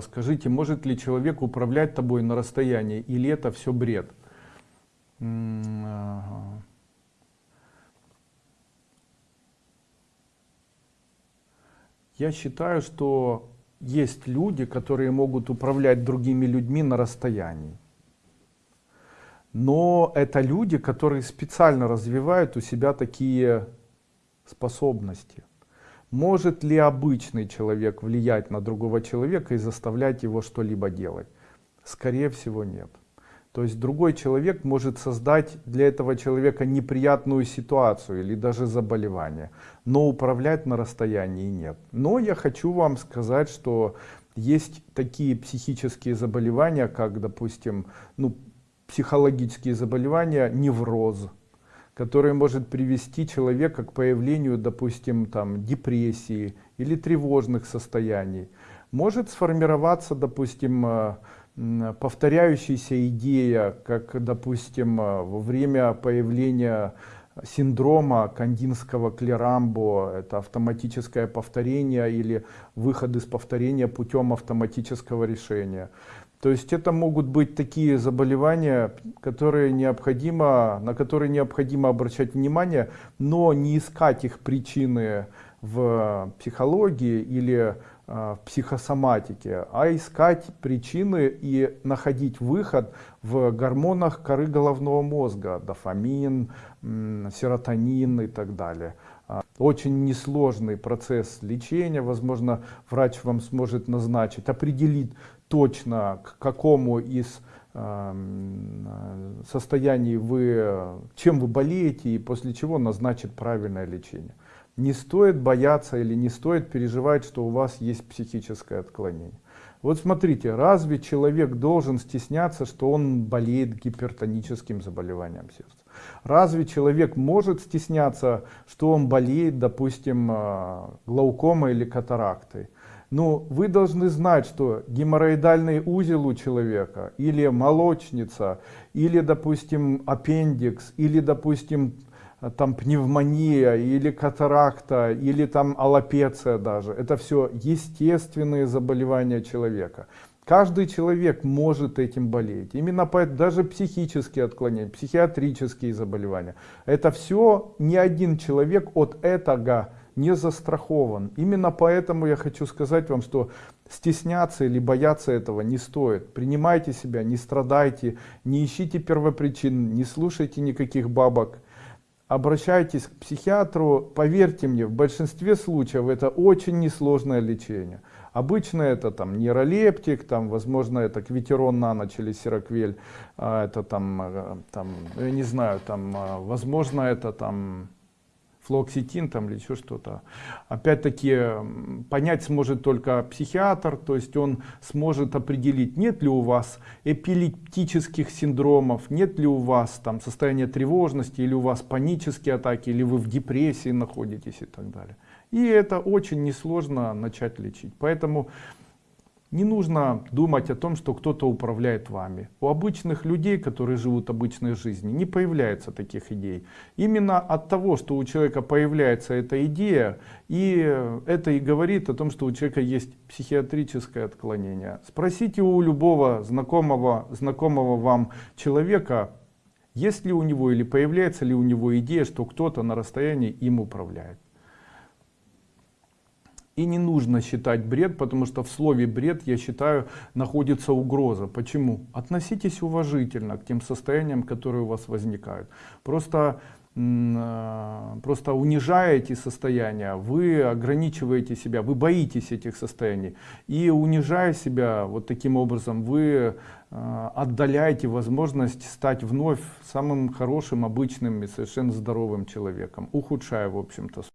Скажите, может ли человек управлять тобой на расстоянии, или это все бред? Я считаю, что есть люди, которые могут управлять другими людьми на расстоянии. Но это люди, которые специально развивают у себя такие способности. Может ли обычный человек влиять на другого человека и заставлять его что-либо делать? Скорее всего нет. То есть другой человек может создать для этого человека неприятную ситуацию или даже заболевание, но управлять на расстоянии нет. Но я хочу вам сказать, что есть такие психические заболевания, как, допустим, ну, психологические заболевания, невроз, который может привести человека к появлению, допустим, там, депрессии или тревожных состояний. Может сформироваться, допустим, э, повторяющаяся идея, как, допустим, э, во время появления синдрома кандинского клерамбо, это автоматическое повторение или выход из повторения путем автоматического решения. То есть это могут быть такие заболевания, которые необходимо, на которые необходимо обращать внимание, но не искать их причины в психологии или э, в психосоматике, а искать причины и находить выход в гормонах коры головного мозга, дофамин, серотонин и так далее. А, очень несложный процесс лечения, возможно, врач вам сможет назначить, определить точно к какому из эм, состояний вы, чем вы болеете и после чего назначит правильное лечение. Не стоит бояться или не стоит переживать, что у вас есть психическое отклонение. Вот смотрите, разве человек должен стесняться, что он болеет гипертоническим заболеванием сердца? Разве человек может стесняться, что он болеет, допустим, э, глаукомой или катарактой? Ну, вы должны знать, что геморроидальный узел у человека, или молочница, или, допустим, аппендикс, или, допустим, там пневмония, или катаракта, или там аллопеция даже. Это все естественные заболевания человека. Каждый человек может этим болеть. Именно поэтому даже психические отклонения, психиатрические заболевания. Это все ни один человек от этого не застрахован. Именно поэтому я хочу сказать вам, что стесняться или бояться этого не стоит. Принимайте себя, не страдайте, не ищите первопричин, не слушайте никаких бабок. Обращайтесь к психиатру, поверьте мне, в большинстве случаев это очень несложное лечение. Обычно это там нейролептик, там, возможно, это квитерон на ночь или сироквель, а, это там, э, там, я не знаю, там, а, возможно, это там флоксетин там или еще что-то. Опять-таки понять сможет только психиатр, то есть он сможет определить, нет ли у вас эпилептических синдромов, нет ли у вас там состояние тревожности, или у вас панические атаки, или вы в депрессии находитесь и так далее. И это очень несложно начать лечить. Поэтому не нужно думать о том, что кто-то управляет вами. У обычных людей, которые живут обычной жизнью, не появляется таких идей. Именно от того, что у человека появляется эта идея, и это и говорит о том, что у человека есть психиатрическое отклонение. Спросите у любого знакомого, знакомого вам человека, есть ли у него или появляется ли у него идея, что кто-то на расстоянии им управляет. И не нужно считать бред, потому что в слове бред, я считаю, находится угроза. Почему? Относитесь уважительно к тем состояниям, которые у вас возникают. Просто э, просто унижая эти состояния, вы ограничиваете себя, вы боитесь этих состояний. И унижая себя вот таким образом, вы э, отдаляете возможность стать вновь самым хорошим, обычным и совершенно здоровым человеком, ухудшая, в общем-то,